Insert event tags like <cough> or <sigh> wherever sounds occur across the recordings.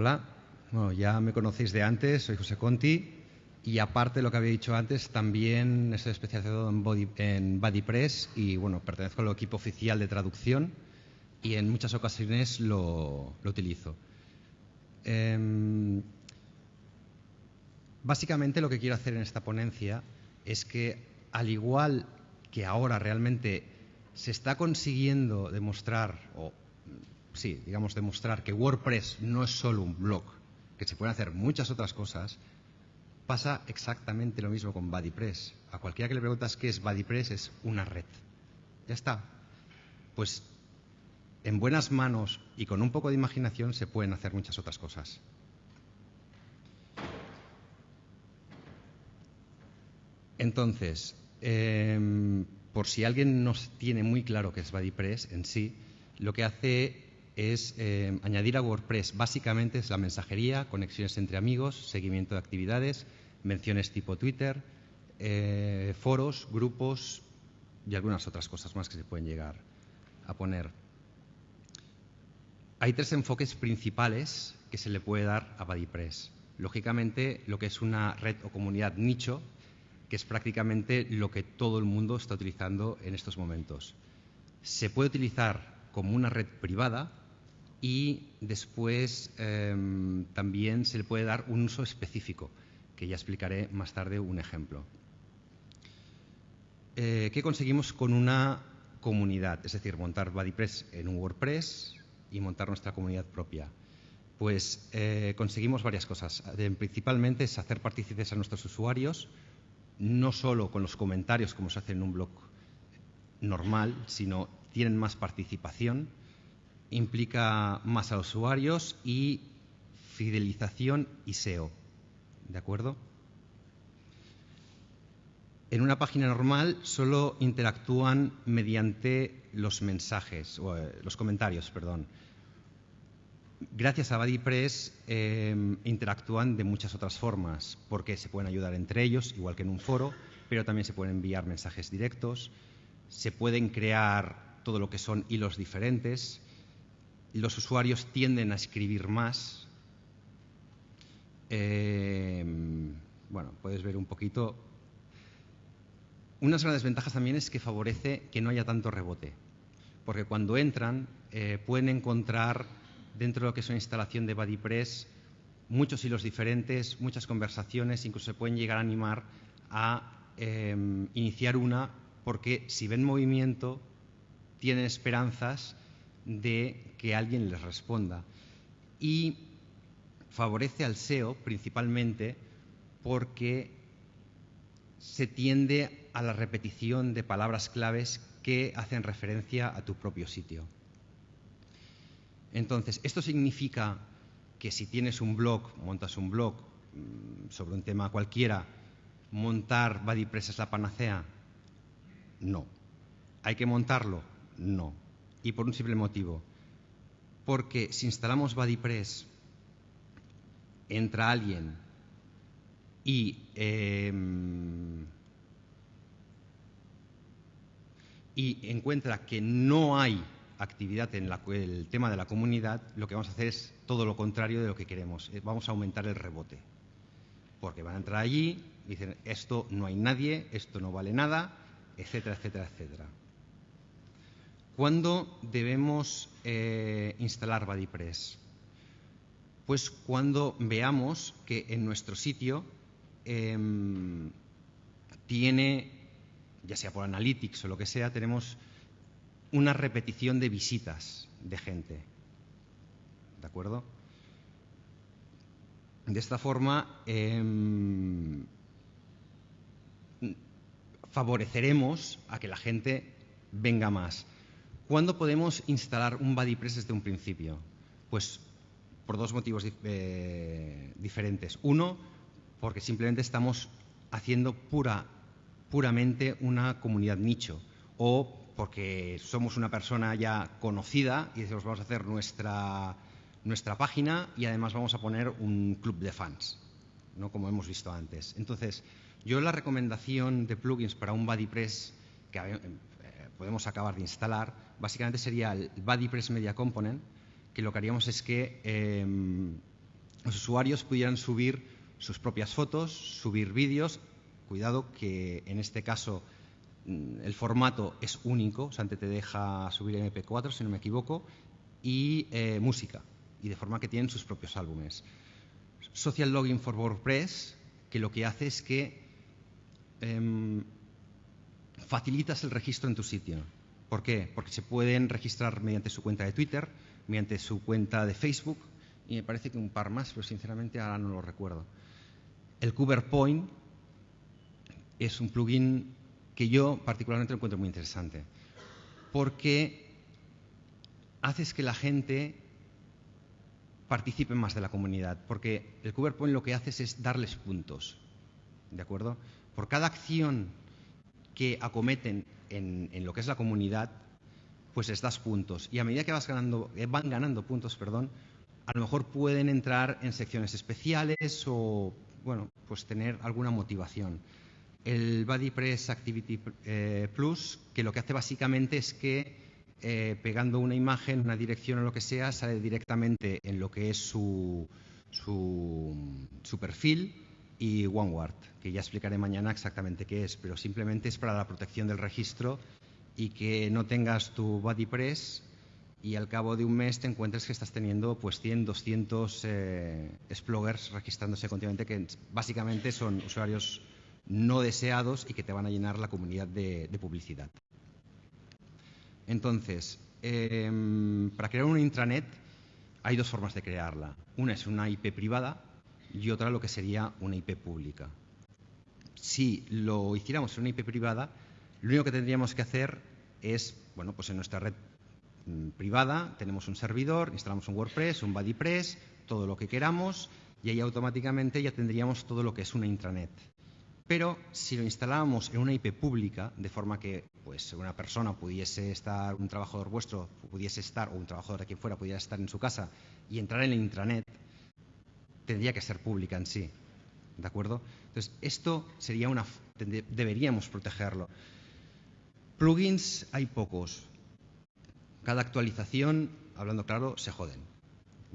Hola, bueno, ya me conocéis de antes, soy José Conti y aparte de lo que había dicho antes, también estoy especializado en, body, en BuddyPress y bueno, pertenezco al equipo oficial de traducción y en muchas ocasiones lo, utilizo. Eh, básicamente lo que quiero hacer en esta ponencia es que al igual que ahora realmente se está consiguiendo demostrar, o sí, digamos demostrar que WordPress no es solo un blog, que se pueden hacer muchas otras cosas, pasa exactamente lo mismo con BuddyPress. A cualquiera que le preguntas qué es BuddyPress es una red. Ya está. Pues en buenas manos y con un poco de imaginación se pueden hacer muchas otras cosas. Entonces, eh, por si alguien no tiene muy claro qué es BuddyPress en sí, lo que hace es eh, añadir a WordPress básicamente es la mensajería, conexiones entre amigos, seguimiento de actividades, menciones tipo Twitter, eh, foros, grupos y algunas otras cosas más que se pueden llegar a poner. Hay tres enfoques principales que se le puede dar a BuddyPress. Lógicamente, lo que es una red o comunidad nicho, que es prácticamente lo que todo el mundo está utilizando en estos momentos. Se puede utilizar como una red privada y después eh, también se le puede dar un uso específico, que ya explicaré más tarde un ejemplo. Eh, ¿Qué conseguimos con una comunidad? Es decir, montar BuddyPress en un WordPress y montar nuestra comunidad propia. Pues eh, conseguimos varias cosas. principalmente es hacer partícipes a nuestros usuarios, no solo con los comentarios como se hace en un blog normal, sino tienen más participación, implica más a los usuarios y fidelización y SEO. ¿De acuerdo? En una página normal solo interactúan mediante los mensajes, o, eh, los comentarios, perdón. Gracias a BuddyPress eh, interactúan de muchas otras formas, porque se pueden ayudar entre ellos, igual que en un foro, pero también se pueden enviar mensajes directos, se pueden crear todo lo que son hilos diferentes, los usuarios tienden a escribir más. Eh, bueno, puedes ver un poquito. Unas grandes ventajas también es que favorece que no haya tanto rebote, porque cuando entran eh, pueden encontrar dentro de lo que es una instalación de BuddyPress muchos hilos diferentes, muchas conversaciones, incluso se pueden llegar a animar a eh, iniciar una porque si ven movimiento tienen esperanzas de que alguien les responda. Y favorece al SEO principalmente porque se tiende a la repetición de palabras claves que hacen referencia a tu propio sitio. Entonces, esto significa que si tienes un blog, montas un blog mm, sobre un tema cualquiera, montar BuddyPress es la panacea. No. ¿Hay que montarlo? No. Y por un simple motivo. Porque si instalamos BuddyPress, entra alguien y, em, y encuentra que no hay actividad en el tema de la comunidad, lo que vamos a hacer es todo lo contrario de lo que queremos. Eh, vamos a aumentar el rebote. Porque van a entrar allí dicen, esto no hay nadie, esto no vale nada, etcétera, etcétera, etcétera. ¿Cuándo debemos eh, instalar BuddyPress? Pues cuando veamos que en nuestro sitio em, tiene, ya sea por Analytics o lo que sea, tenemos una repetición de visitas de gente. ¿De acuerdo? De esta forma eh, favoreceremos a que la gente venga más. ¿Cuándo podemos instalar un BuddyPress desde un principio? Pues por dos motivos eh, diferentes. Uno, porque simplemente estamos haciendo pura, puramente una comunidad nicho o porque somos una persona ya conocida y decimos vamos a hacer nuestra, nuestra página y además vamos a poner un club de fans, ¿no? como hemos visto antes. Entonces, yo la recomendación de plugins para un BuddyPress que eh, podemos acabar de instalar, básicamente sería el BuddyPress Media Component, que lo que haríamos es que eh, los usuarios pudieran subir sus propias fotos, subir vídeos. Cuidado que en este caso mm, el formato es único, o sea, te deja subir MP4, si no me equivoco, y eh, música, y de forma que tienen sus propios álbumes. Social Login for WordPress, que lo que hace es que em, facilitas el registro en tu sitio. ¿Por qué? Porque se pueden registrar mediante su cuenta de Twitter, mediante su cuenta de Facebook, y me parece que un par más, pero sinceramente ahora no lo recuerdo. El CoverPoint es un plugin que yo particularmente lo encuentro muy interesante, porque haces que la gente participe más de la comunidad, porque el CoverPoint lo que haces es darles puntos, ¿de acuerdo? Por cada acción que acometen en, lo que es la comunidad, pues les das puntos. Y a medida que vas ganando, eh, van ganando puntos, perdón, a lo mejor pueden entrar en secciones especiales o, bueno, pues tener alguna motivación. El BuddyPress Activity eh, Plus, que lo que hace básicamente es que eh, pegando una imagen, una dirección o lo que sea, sale directamente en lo que es su, su, perfil y OneWord, que ya explicaré mañana exactamente qué es, pero simplemente es para la protección del registro y que no tengas tu BuddyPress y al cabo de un mes te encuentres que estás teniendo pues 100, 200 eh, registrándose continuamente que básicamente son usuarios no deseados y que te van a llenar la comunidad de, publicidad. Entonces, em, para crear una intranet hay dos formas de crearla. Una es una IP privada y otra lo que sería una IP pública. Si lo hiciéramos en una IP privada, lo único que tendríamos que hacer es, bueno, pues en nuestra red Mm, privada, tenemos un servidor, instalamos un WordPress, un BuddyPress, todo lo que queramos y ahí automáticamente ya tendríamos todo lo que es una intranet. Pero si lo instaláramos en una IP pública, de forma que pues, una persona pudiese estar, un trabajador vuestro pudiese estar, o un trabajador de quien fuera pudiera estar en su casa y entrar en la intranet, tendría que ser pública en sí. ¿De acuerdo? Entonces, esto sería una. deberíamos protegerlo. Plugins hay pocos cada actualización, hablando claro, se joden.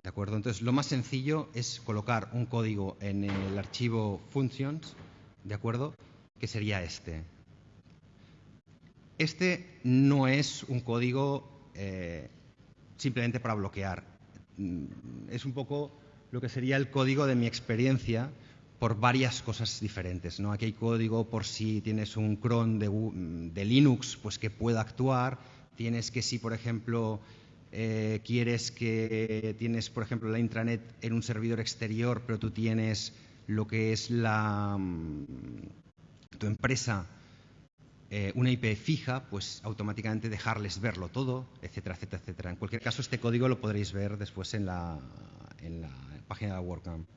¿De acuerdo? Entonces, lo más sencillo es colocar un código en el archivo functions, ¿de acuerdo? Que sería este. Este no es un código eh, simplemente para bloquear. Mm, es un poco lo que sería el código de mi experiencia por varias cosas diferentes. ¿no? Aquí hay código por si tienes un cron de, Linux, pues que pueda actuar Tienes que si, por ejemplo, eh, quieres que tienes, por ejemplo, la intranet en un servidor exterior, pero tú tienes lo que es la mm, tu empresa eh, una IP fija, pues automáticamente dejarles verlo todo, etcétera, etcétera, etcétera. En cualquier caso, este código lo podréis ver después en la, en la página de WordCamp.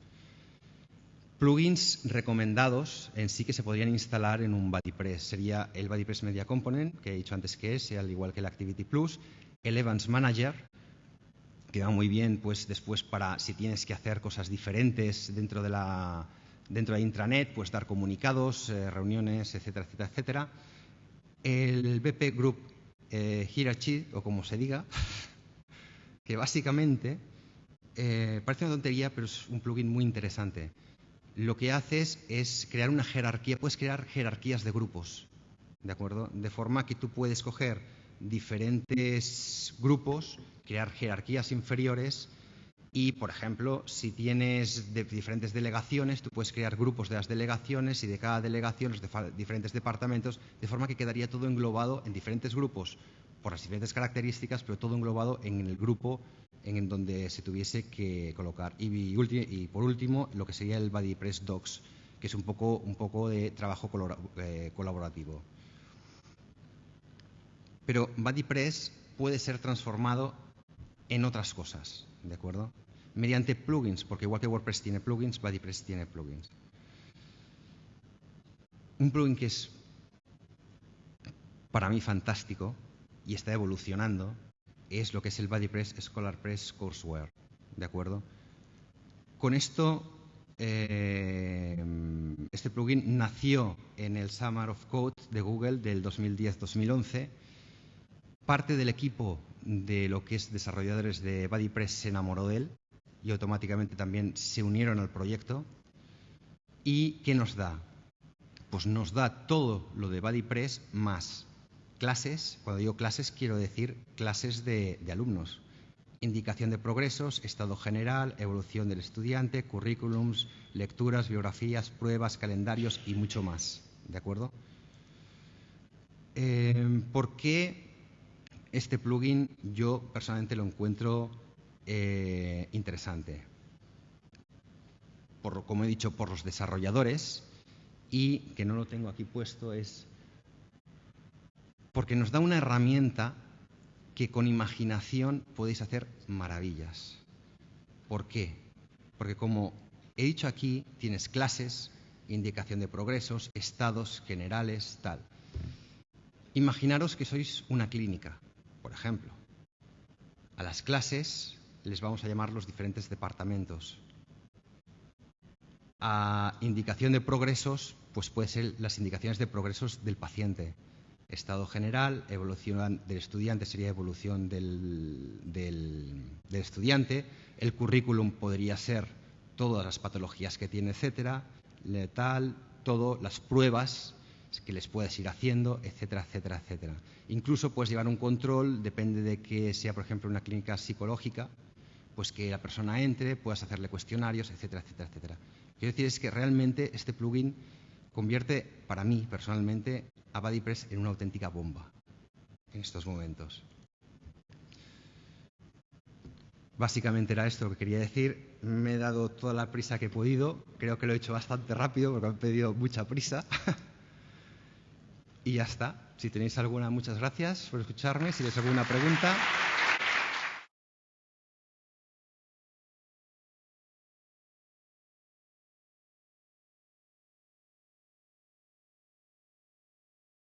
Plugins recomendados en sí que se podrían instalar en un BuddyPress. Sería el BuddyPress Media Component, que he dicho antes que es, al igual que el Activity Plus, el Evans Manager, que va muy bien pues después para si tienes que hacer cosas diferentes dentro de la dentro de intranet, pues dar comunicados, eh, reuniones, etcétera, etcétera, etcétera. El BP Group eh, Hierarchy, o como se diga, <laughs> que básicamente eh, parece una tontería, pero es un plugin muy interesante lo que haces es crear una jerarquía, puedes crear jerarquías de grupos, ¿de acuerdo? De forma que tú puedes coger diferentes grupos, crear jerarquías inferiores y, por ejemplo, si tienes diferentes delegaciones, tú puedes crear grupos de las delegaciones y de cada delegación los de diferentes departamentos, de forma que quedaría todo englobado en diferentes grupos por las diferentes características, pero todo englobado en el grupo en donde se tuviese que colocar. Y, por último, lo que sería el BuddyPress Docs, que es un poco, un poco de trabajo eh, colaborativo. Pero BuddyPress puede ser transformado en otras cosas, ¿de acuerdo? Mediante plugins, porque igual que WordPress tiene plugins, BuddyPress tiene plugins. Un plugin que es para mí fantástico y está evolucionando es lo que es el BuddyPress Scholar Press Courseware. ¿De acuerdo? Con esto, eh, este plugin nació en el Summer of Code de Google del 2010-2011. Parte del equipo de lo que es desarrolladores de BuddyPress se enamoró de él, y automáticamente también se unieron al proyecto. ¿Y qué nos da? Pues nos da todo lo de BuddyPress más clases. Cuando digo clases quiero decir clases de, alumnos. Indicación de progresos, estado general, evolución del estudiante, currículums, lecturas, biografías, pruebas, calendarios y mucho más. ¿De acuerdo? Eh, ¿Por qué este plugin yo personalmente lo encuentro eh, interesante? Como he dicho, por los desarrolladores y que no lo tengo aquí puesto es porque nos da una herramienta que con imaginación podéis hacer maravillas. ¿Por qué? Porque como he dicho aquí, tienes clases, indicación de progresos, estados generales, tal. Imaginaros que sois una clínica, por ejemplo. A las clases les vamos a llamar los diferentes departamentos. A indicación de progresos, pues puede ser las indicaciones de progresos del paciente. Estado general, evolución del estudiante sería evolución del, del, estudiante. El currículum podría ser todas las patologías que tiene, etcétera. Letal, todo, las pruebas que les puedes ir haciendo, etcétera, etcétera, etcétera. Incluso puedes llevar un control, depende de que sea, por ejemplo, una clínica psicológica, pues que la persona entre, puedas hacerle cuestionarios, etcétera, etcétera, etcétera. Quiero decir es que realmente este plugin convierte, para mí personalmente, a BuddyPress en una auténtica bomba en estos momentos. Básicamente era esto lo que quería decir. Me he dado toda la prisa que he podido. Creo que lo he hecho bastante rápido porque me han pedido mucha prisa. <laughs> Y ya está. Si tenéis alguna, muchas gracias por escucharme. Si tenéis alguna pregunta.